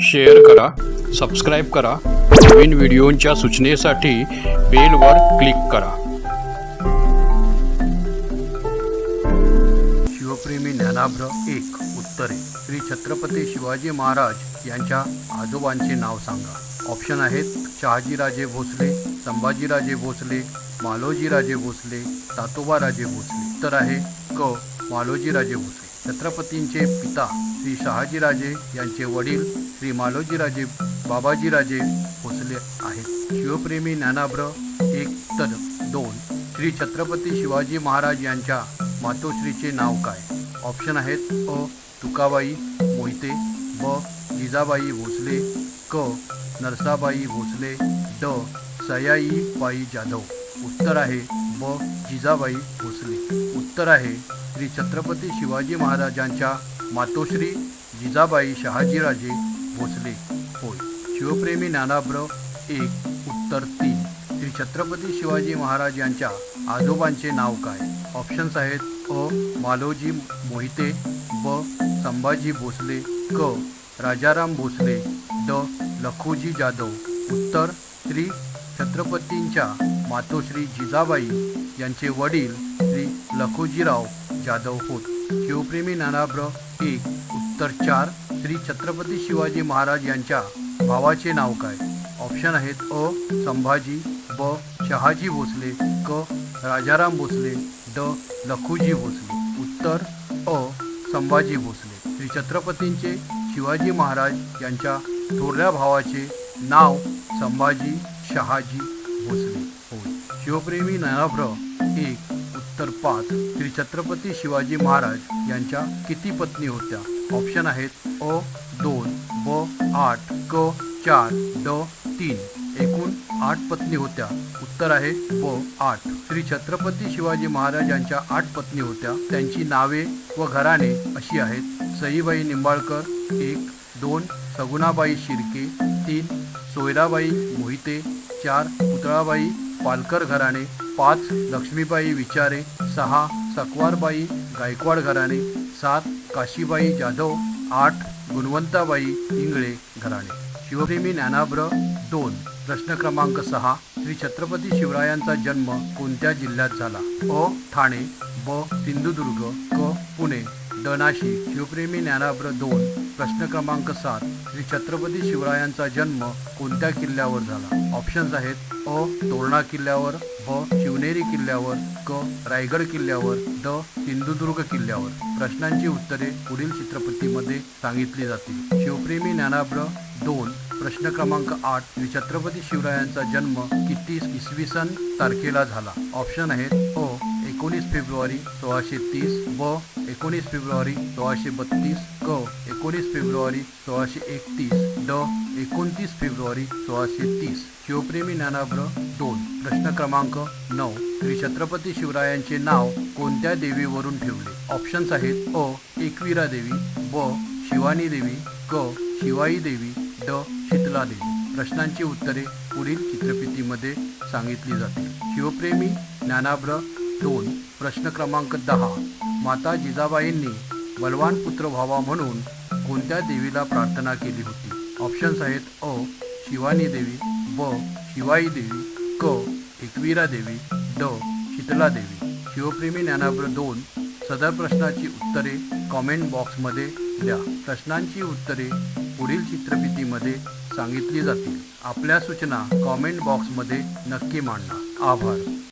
Share करा subscribe करा. नवीन व्हिडिओंच्या सूचनेसाठी बेलवर click करा. शिवप्रेमी ज्ञानाभ्र एक उत्तरे. श्री छत्रपती शिवाजी महाराज यांच्या आजोबांचे नाव सांगा. ऑप्शन आहेत शहाजीराजे भोसले संभाजीराजे भोसले मालोजीराजे भोसले तातोबाराजे भोसले. उत्तर आहे क मालोजीराजे भोसले. छत्रपतींचे पिता श्री शहाजीराजे यांचे वडील श्री मालोजीराजे बाबाजीराजे भोसले आहेत. शिवप्रेमी ज्ञानाभ्र एक तर दोन. श्री छत्रपती शिवाजी महाराज यांच्या मातोश्रीचे नाव काय? ऑप्शन आहेत अ. तुकाबाई मोहिते ब. जिजाबाई भोसले क. नरसाबाई भोसले ड. सयाईबाई जाधव. उत्तर आहे ब. जिजाबाई भोसले. उत्तर आहे श्री छत्रपती शिवाजी महाराजांच्या मातोश्री जिजाबाई शहाजीराजे भोसले. होय शिवप्रेमी नानाब्र एक उत्तर तीन. श्री छत्रपती शिवाजी महाराज यांच्या आजोबांचे नाव काय? ऑप्शन्स आहेत अ मालोजी मोहिते ब संभाजी भोसले क राजाराम भोसले ड लखोजी जाधव. उत्तर श्री छत्रपतींच्या मातोश्री जिजाबाई यांचे वडील श्री लखोजीराव जाधव होत. शिवप्रेमी नानाभ्र एक उत्तर चार श्री छत्रपती शिवाजी महाराज यांच्या भावाचे नाव काय? ऑप्शन आहेत अ संभाजी ब शहाजी भोसले क राजाराम भोसले ड लखुजी भोसले. उत्तर अ संभाजी भोसले. श्री छत्रपतींचे शिवाजी महाराज यांच्या थोरल्या भावाचे नाव संभाजी शहाजी भोसले. होय शिवप्रेमी नयाभ्र एक उत्तर पाच श्री छत्रपती शिवाजी महाराज यांच्या किती पत्नी होत्या? ऑप्शन आहेत अ दोन ब आठ क चार ड तीन. एकूण आठ पत्नी होत्या. उत्तर आहे ब आठ. श्री छत्रपती शिवाजी महाराज यांच्या आठ पत्नी होत्या. त्यांची नावे व घराणे अशी आहेत. सईबाई निंबाळकर एक दोन सगुणाबाई शिर्के तीन सोयराबाई मोहिते चार पुतळाबाई पालकर घराणे पाच लक्ष्मीबाई विचारे सहा सकवारबाई गायकवाड घराणे सात काशीबाई जाधव आठ गुणवंताबाई इंगळे घराणे. शिवप्रेमी ज्ञानाभ्र दोन प्रश्न क्रमांक सहा श्री छत्रपती शिवरायांचा जन्म कोणत्या जिल्ह्यात झाला? अ ठाणे ब सिंधुदुर्ग क पुणे. ड नाशिक शिवप्रेमी ज्ञानाभ्र दोन प्रश्न क्रमांक सात श्री छत्रपती शिवरायांचा जन्म कोणत्या किल्ल्यावर झाला? ऑप्शन्स आहेत अ तोरणा किल्ल्यावर ब शिवनेरी किल्ल्यावर क रायगड किल्ल्यावर द सिंधुदुर्ग किल्ल्यावर. प्रश्नांची उत्तरे पुढील चित्रपतीमध्ये सांगितली जातील. शिवप्रेमी ज्ञानाभ्र दोन प्रश्न क्रमांक आठ श्री छत्रपती शिवरायांचा जन्म किती इसवी सन तारखेला झाला? ऑप्शन आहेत अ एकोणीस फेब्रुवारी सोळाशे तीस ब एकोणीस फेब्रुवारी सोळाशे बत्तीस क एकोणीस फेब्रुवारी सोळाशे एकतीस ड एकोणतीस फेब्रुवारी सोळाशे तीस. शिवप्रेमी ज्ञानाभ्र दोन प्रश्न क्रमांक नऊ. श्री छत्रपती शिवरायांचे नाव कोणत्या देवीवरून ठेवले? ऑप्शन्स आहेत अ एकविरा देवी ब शिवानी देवी क शिवाई देवी ड शीतला देवी. प्रश्नांची उत्तरे पुढील चित्रफितीमध्ये सांगितली जाते शिवप्रेमी ज्ञानाभ्र दोन प्रश्न क्रमांक दहा. माता जिजाबाईंनी बलवान पुत्र व्हावा म्हणून कोणत्या देवीला प्रार्थना केली होती? ऑप्शन्स आहेत अ शिवानी देवी ब शिवाई देवी क एकवीरा देवी ड शीतला देवी. शिवप्रेमी ज्ञानावर दोन सदर प्रश्नाची उत्तरे कॉमेंट बॉक्समध्ये द्या. प्रश्नांची उत्तरे पुढील चित्रफितीमध्ये सांगितली जातील. आपल्या सूचना कॉमेंट बॉक्समध्ये नक्की मांडा. आभार.